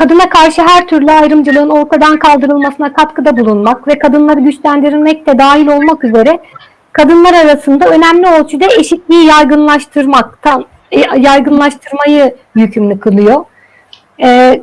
kadına karşı her türlü ayrımcılığın ortadan kaldırılmasına katkıda bulunmak ve kadınları güçlendirmek de dahil olmak üzere kadınlar arasında önemli ölçüde eşitliği yaygınlaştırmaktan e, yaygınlaştırmayı yükümlü kılıyor. E,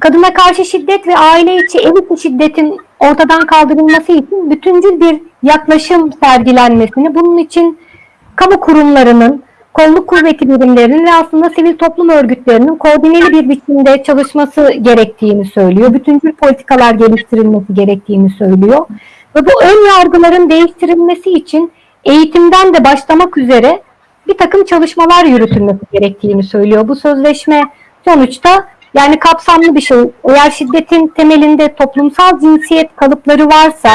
kadına karşı şiddet ve aile içi ev şiddetin ortadan kaldırılması için bütüncül bir yaklaşım sergilenmesini, bunun için kamu kurumlarının, kolluk kuvveti birimlerinin ve aslında sivil toplum örgütlerinin koordineli bir biçimde çalışması gerektiğini söylüyor. Bütüncül politikalar geliştirilmesi gerektiğini söylüyor. Ve bu ön yargıların değiştirilmesi için eğitimden de başlamak üzere bir takım çalışmalar yürütülmesi gerektiğini söylüyor. Bu sözleşme sonuçta yani kapsamlı bir şey. Eğer şiddetin temelinde toplumsal cinsiyet kalıpları varsa,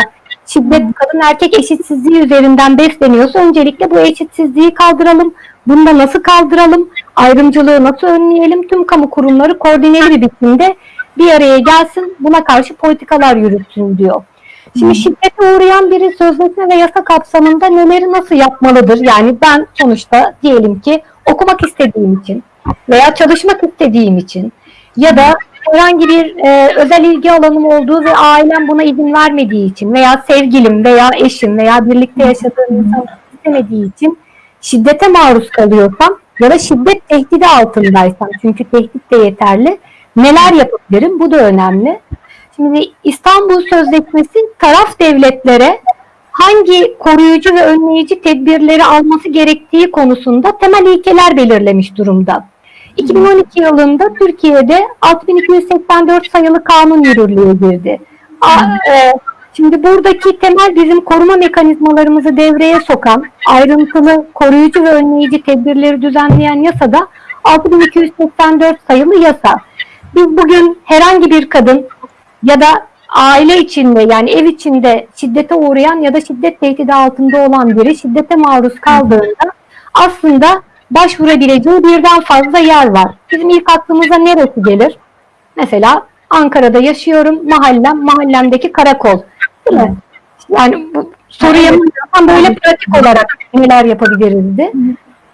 şiddet kadın erkek eşitsizliği üzerinden besleniyorsa öncelikle bu eşitsizliği kaldıralım. Bunda nasıl kaldıralım? Ayrımcılığı nasıl önleyelim? Tüm kamu kurumları koordineli bir biçimde bir araya gelsin, buna karşı politikalar yürütsün diyor. Şimdi şiddete uğrayan biri sözleşme ve yasa kapsamında neleri nasıl yapmalıdır? Yani ben sonuçta diyelim ki okumak istediğim için veya çalışmak istediğim için ya da herhangi bir e, özel ilgi alanım olduğu ve ailem buna izin vermediği için veya sevgilim veya eşim veya birlikte yaşadığım insan istemediği için şiddete maruz kalıyorsam ya da şiddet tehdidi altındaysam çünkü tehdit de yeterli neler yapabilirim bu da önemli. Şimdi İstanbul Sözleşmesi taraf devletlere hangi koruyucu ve önleyici tedbirleri alması gerektiği konusunda temel ilkeler belirlemiş durumda. 2012 yılında Türkiye'de 6284 sayılı kanun yürürlüğe girdi. E, Şimdi buradaki temel bizim koruma mekanizmalarımızı devreye sokan, ayrıntılı koruyucu ve önleyici tedbirleri düzenleyen yasada 6284 sayılı yasa. Biz bugün herhangi bir kadın ya da aile içinde yani ev içinde şiddete uğrayan ya da şiddet tehdidi altında olan biri şiddete maruz kaldığında aslında başvurabileceği birden fazla yer var. Bizim ilk aklımıza neresi gelir? Mesela Ankara'da yaşıyorum, mahallem, mahallemdeki karakol. Değil mi? Yani bu soruya yapamıyorsam böyle pratik olarak neler yapabilirizdi.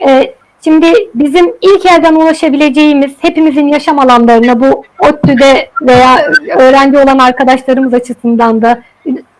Ee, şimdi bizim ilk elden ulaşabileceğimiz hepimizin yaşam alanlarına bu ODTÜ'de veya öğrenci olan arkadaşlarımız açısından da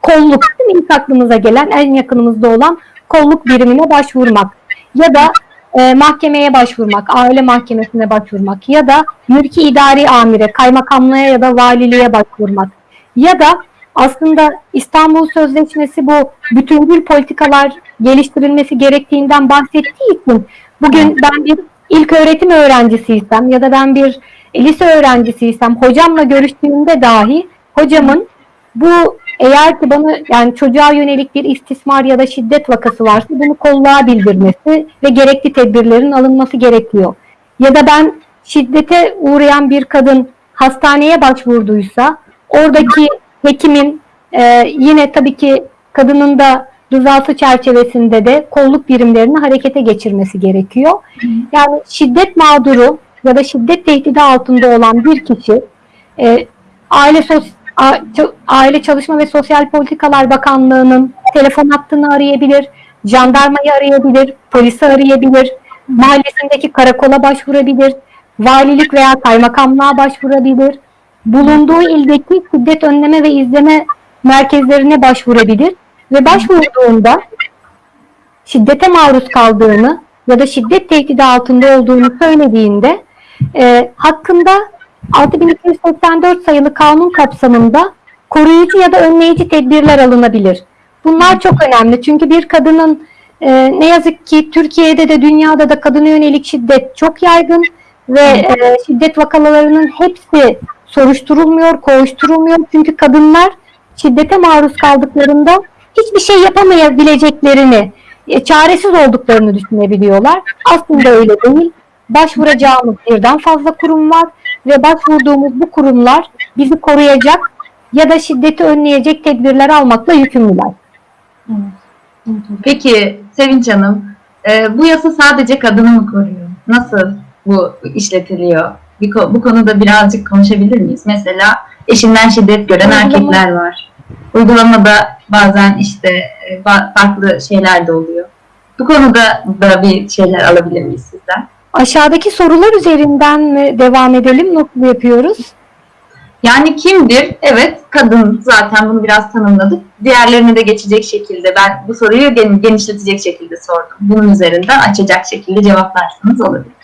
kolluk? İlk aklımıza gelen en yakınımızda olan kolluk birimine başvurmak ya da e, mahkemeye başvurmak, aile mahkemesine başvurmak ya da mülki idari amire, kaymakamlığa ya da valiliğe başvurmak ya da aslında İstanbul Sözleşmesi bu bütüncül politikalar geliştirilmesi gerektiğinden bahsettiği için bugün ben bir ilk öğretim öğrencisiysem ya da ben bir lise öğrencisiysem hocamla görüştüğümde dahi hocamın bu eğer ki bana yani çocuğa yönelik bir istismar ya da şiddet vakası varsa bunu kolluğa bildirmesi ve gerekli tedbirlerin alınması gerekiyor. Ya da ben şiddete uğrayan bir kadın hastaneye başvurduysa oradaki hekimin e, yine tabii ki kadının da rızası çerçevesinde de kolluk birimlerini harekete geçirmesi gerekiyor. Yani şiddet mağduru ya da şiddet tehdidi altında olan bir kişi e, aile sos Aile Çalışma ve Sosyal Politikalar Bakanlığı'nın telefon hattını arayabilir, jandarmayı arayabilir, polisi arayabilir, mahallesindeki karakola başvurabilir, valilik veya kaymakamlığa başvurabilir, bulunduğu ildeki şiddet önleme ve izleme merkezlerine başvurabilir ve başvurduğunda şiddete maruz kaldığını ya da şiddet tehdidi altında olduğunu söylediğinde e, hakkında 6284 sayılı kanun kapsamında koruyucu ya da önleyici tedbirler alınabilir. Bunlar çok önemli çünkü bir kadının e, ne yazık ki Türkiye'de de dünyada da kadına yönelik şiddet çok yaygın ve e, şiddet vakalarının hepsi soruşturulmuyor, koğuşturulmuyor. Çünkü kadınlar şiddete maruz kaldıklarında hiçbir şey yapamayabileceklerini, e, çaresiz olduklarını düşünebiliyorlar. Aslında öyle değil. Başvuracağımız birden fazla kurum var ve başvurduğumuz bu kurumlar bizi koruyacak ya da şiddeti önleyecek tedbirler almakla yükümlüler. Peki Sevinç Hanım, e, bu yasa sadece kadını mı koruyor? Nasıl bu işletiliyor? Bir, bu konuda birazcık konuşabilir miyiz? Mesela eşinden şiddet gören Uygulama- erkekler var. Uygulamada bazen işte e, farklı şeyler de oluyor. Bu konuda da bir şeyler alabilir miyiz sizden? Aşağıdaki sorular üzerinden mi devam edelim? Nasıl yapıyoruz? Yani kimdir? Evet, kadın zaten bunu biraz tanımladık. Diğerlerine de geçecek şekilde ben bu soruyu gen- genişletecek şekilde sordum. Bunun üzerinden açacak şekilde cevaplarsanız olabilir.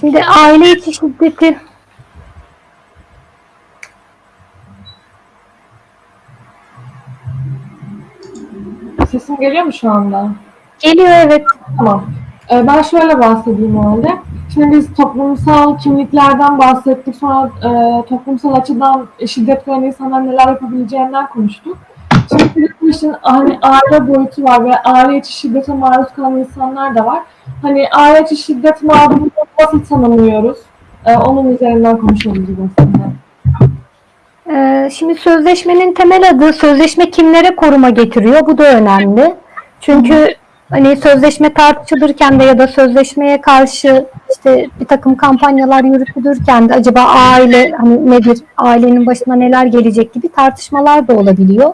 Şimdi aile içi şiddeti Sesim geliyor mu şu anda? geliyor evet. Tamam. Ee, ben şöyle bahsedeyim o halde. Şimdi biz toplumsal kimliklerden bahsettik. Sonra e, toplumsal açıdan şiddet gören insanlar neler yapabileceğinden konuştuk. Şimdi bu işin hani aile boyutu var ve aile içi şiddete maruz kalan insanlar da var. Hani aile içi şiddet mağdurunu nasıl tanımlıyoruz? Ee, onun üzerinden konuşalım biz aslında. Ee, şimdi sözleşmenin temel adı sözleşme kimlere koruma getiriyor? Bu da önemli. Çünkü hani sözleşme tartışılırken de ya da sözleşmeye karşı işte bir takım kampanyalar yürütülürken de acaba aile hani nedir, ailenin başına neler gelecek gibi tartışmalar da olabiliyor.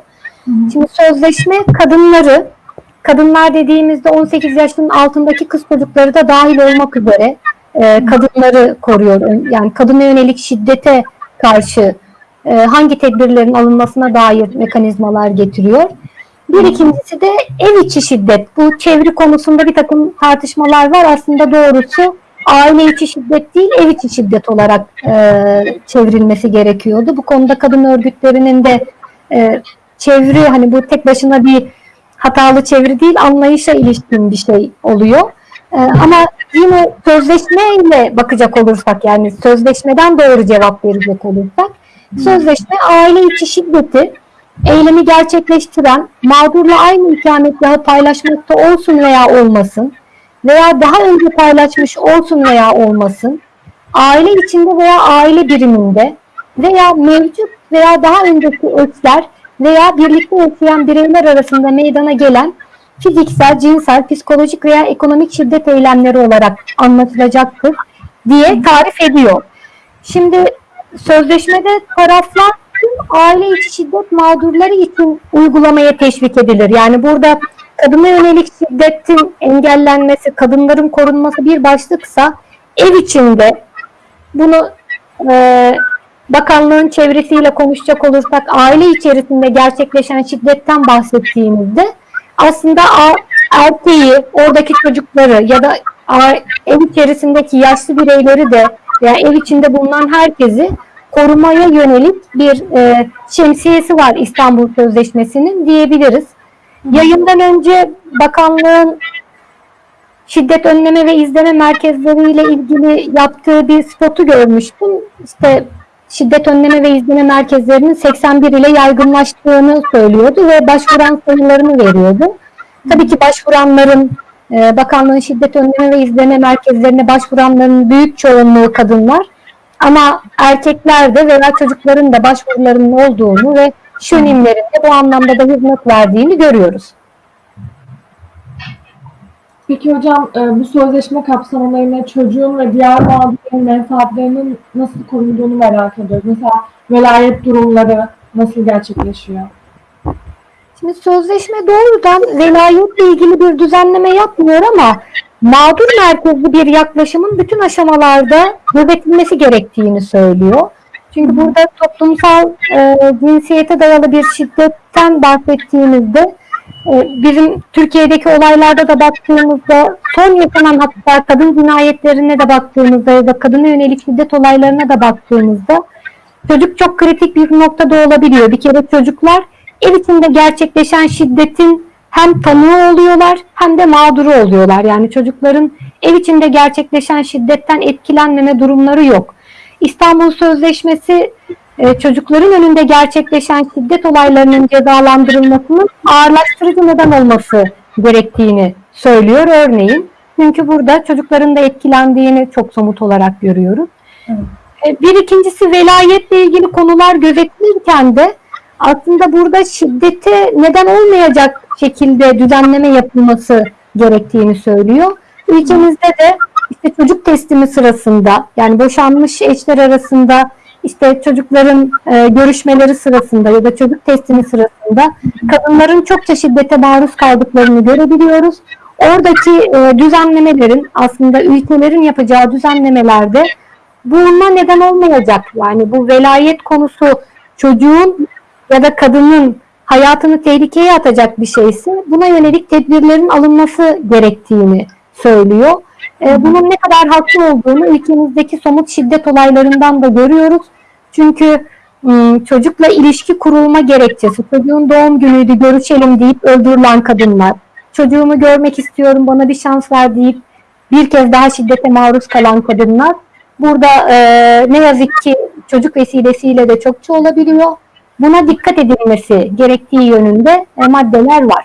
Şimdi sözleşme kadınları, kadınlar dediğimizde 18 yaşının altındaki kız çocukları da dahil olmak üzere e, kadınları koruyor. Yani kadına yönelik şiddete karşı e, hangi tedbirlerin alınmasına dair mekanizmalar getiriyor. Bir ikincisi de ev içi şiddet. Bu çeviri konusunda bir takım tartışmalar var. Aslında doğrusu aile içi şiddet değil, ev içi şiddet olarak e, çevrilmesi gerekiyordu. Bu konuda kadın örgütlerinin de e, çeviri hani bu tek başına bir hatalı çeviri değil, anlayışa ilişkin bir şey oluyor. E, ama yine sözleşmeyle bakacak olursak yani sözleşmeden doğru cevap verecek olursak Sözleşme aile içi şiddeti eylemi gerçekleştiren mağdurla aynı ikametgahı paylaşmakta olsun veya olmasın veya daha önce paylaşmış olsun veya olmasın aile içinde veya aile biriminde veya mevcut veya daha önceki eşler veya birlikte yaşayan bireyler arasında meydana gelen fiziksel, cinsel, psikolojik veya ekonomik şiddet eylemleri olarak anlatılacaktır diye tarif ediyor. Şimdi sözleşmede taraflar tüm aile içi şiddet mağdurları için uygulamaya teşvik edilir. Yani burada kadına yönelik şiddetin engellenmesi, kadınların korunması bir başlıksa ev içinde bunu e, bakanlığın çevresiyle konuşacak olursak aile içerisinde gerçekleşen şiddetten bahsettiğimizde aslında erkeği, oradaki çocukları ya da ev içerisindeki yaşlı bireyleri de veya ev içinde bulunan herkesi korumaya yönelik bir e, şemsiyesi var İstanbul Sözleşmesi'nin diyebiliriz. Yayından önce bakanlığın şiddet önleme ve izleme merkezleriyle ilgili yaptığı bir spotu görmüştüm. İşte şiddet önleme ve izleme merkezlerinin 81 ile yaygınlaştığını söylüyordu ve başvuran sayılarını veriyordu. Tabii ki başvuranların e, bakanlığın şiddet önleme ve izleme merkezlerine başvuranların büyük çoğunluğu kadınlar. Ama erkekler de veya çocukların da başvurularının olduğunu ve şönimlerin de bu anlamda da hizmet verdiğini görüyoruz. Peki hocam e, bu sözleşme kapsamında yine çocuğun ve diğer mağdurların menfaatlerinin nasıl korunduğunu merak ediyoruz. Mesela velayet durumları nasıl gerçekleşiyor? Şimdi sözleşme doğrudan velayetle ilgili bir düzenleme yapmıyor ama mağdur merkezli bir yaklaşımın bütün aşamalarda gözetilmesi gerektiğini söylüyor. Çünkü burada toplumsal e, cinsiyete dayalı bir şiddetten bahsettiğimizde bizim Türkiye'deki olaylarda da baktığımızda son yaşanan hatta kadın cinayetlerine de baktığımızda ya da kadına yönelik şiddet olaylarına da baktığımızda çocuk çok kritik bir noktada olabiliyor. Bir kere çocuklar ev içinde gerçekleşen şiddetin hem tanığı oluyorlar hem de mağduru oluyorlar. Yani çocukların ev içinde gerçekleşen şiddetten etkilenmeme durumları yok. İstanbul Sözleşmesi çocukların önünde gerçekleşen şiddet olaylarının cezalandırılmasının ağırlaştırıcı neden olması gerektiğini söylüyor örneğin. Çünkü burada çocukların da etkilendiğini çok somut olarak görüyoruz. Evet. E, Bir ikincisi velayetle ilgili konular gözetilirken de aslında burada şiddete neden olmayacak şekilde düzenleme yapılması gerektiğini söylüyor. Ülkemizde de işte çocuk teslimi sırasında yani boşanmış eşler arasında işte çocukların e, görüşmeleri sırasında ya da çocuk testini sırasında kadınların çokça şiddete maruz kaldıklarını görebiliyoruz. Oradaki e, düzenlemelerin aslında ülkelerin yapacağı düzenlemelerde buna neden olmayacak. Yani bu velayet konusu çocuğun ya da kadının hayatını tehlikeye atacak bir şeyse buna yönelik tedbirlerin alınması gerektiğini söylüyor. E, bunun ne kadar haklı olduğunu ülkemizdeki somut şiddet olaylarından da görüyoruz. Çünkü m, çocukla ilişki kurulma gerekçesi, çocuğun doğum günüydü görüşelim deyip öldürülen kadınlar, çocuğumu görmek istiyorum bana bir şans ver deyip bir kez daha şiddete maruz kalan kadınlar burada e, ne yazık ki çocuk vesilesiyle de çokça olabiliyor. Buna dikkat edilmesi gerektiği yönünde e, maddeler var.